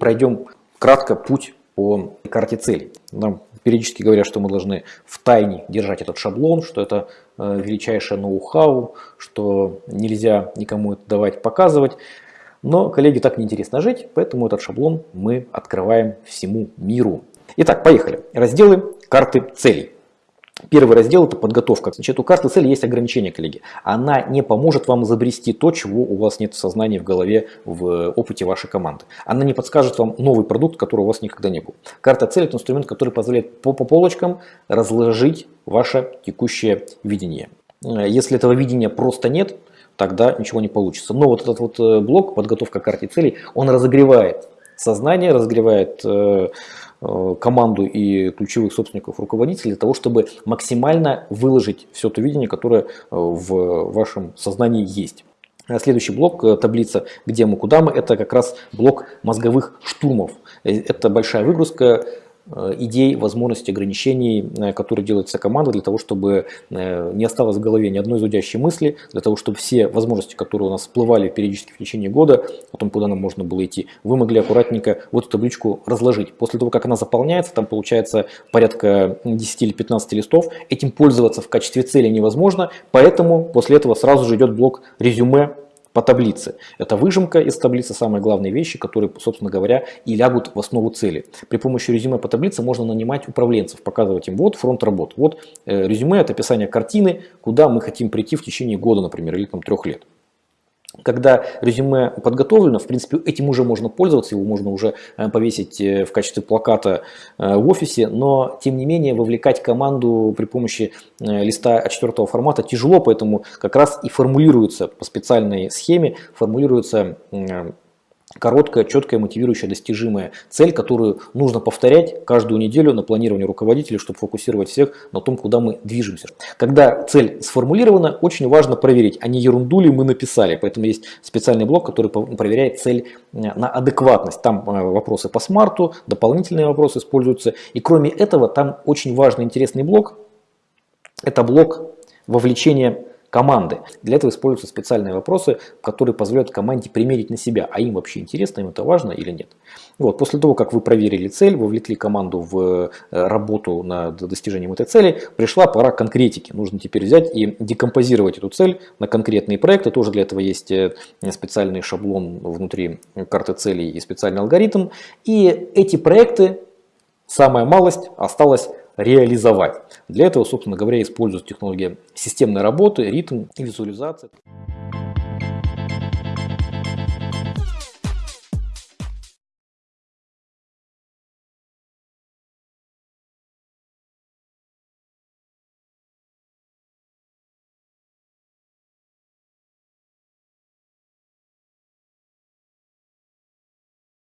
пройдем кратко путь по карте целей. Нам периодически говорят, что мы должны в тайне держать этот шаблон, что это э, величайшее ноу-хау, что нельзя никому это давать, показывать. Но коллеги так неинтересно жить, поэтому этот шаблон мы открываем всему миру. Итак, поехали. Разделы карты целей. Первый раздел – это подготовка. Значит, у карты цели есть ограничения, коллеги. Она не поможет вам изобрести то, чего у вас нет в сознании, в голове, в опыте вашей команды. Она не подскажет вам новый продукт, который у вас никогда не был. Карта цели – это инструмент, который позволяет по, по полочкам разложить ваше текущее видение. Если этого видения просто нет, тогда ничего не получится. Но вот этот вот э, блок, подготовка карты целей, он разогревает сознание, разогревает э, Э, команду и ключевых собственников, руководителей для того, чтобы максимально выложить все то видение, которое э, в вашем сознании есть. Следующий блок, э, таблица «Где мы, куда мы» – это как раз блок мозговых штурмов. Это большая выгрузка Э, идей, возможностей, ограничений, э, которые делается команда для того, чтобы э, не осталось в голове ни одной зудящей мысли, для того, чтобы все возможности, которые у нас всплывали периодически в течение года, о том, куда нам можно было идти, вы могли аккуратненько вот эту табличку разложить. После того, как она заполняется, там получается порядка 10 или 15 листов, этим пользоваться в качестве цели невозможно, поэтому после этого сразу же идет блок резюме по таблице. Это выжимка из таблицы, самые главные вещи, которые, собственно говоря, и лягут в основу цели. При помощи резюме по таблице можно нанимать управленцев, показывать им вот фронт работ. Вот э, резюме – это описание картины, куда мы хотим прийти в течение года, например, или там, трех лет. Когда резюме подготовлено, в принципе, этим уже можно пользоваться, его можно уже э, повесить э, в качестве плаката э, в офисе, но тем не менее вовлекать команду при помощи листа А4 формата тяжело, поэтому как раз и формулируется по специальной схеме, формулируется короткая, четкая, мотивирующая, достижимая цель, которую нужно повторять каждую неделю на планировании руководителей, чтобы фокусировать всех на том, куда мы движемся. Когда цель сформулирована, очень важно проверить, а не ерунду ли мы написали. Поэтому есть специальный блок, который проверяет цель э, на адекватность. Там э, вопросы по смарту, дополнительные вопросы используются. И кроме этого, там очень важный интересный блок. Это блок вовлечения команды. Для этого используются специальные вопросы, которые позволяют команде примерить на себя, а им вообще интересно, им это важно или нет. Вот, после того, как вы проверили цель, вовлекли команду в э, работу над достижением этой цели, пришла пора конкретики. Нужно теперь взять и декомпозировать эту цель на конкретные проекты. Тоже для этого есть э, специальный шаблон внутри карты целей и специальный алгоритм. И эти проекты, самая малость, осталась реализовать. Для этого, собственно говоря, используют технологии системной работы, ритм и визуализации.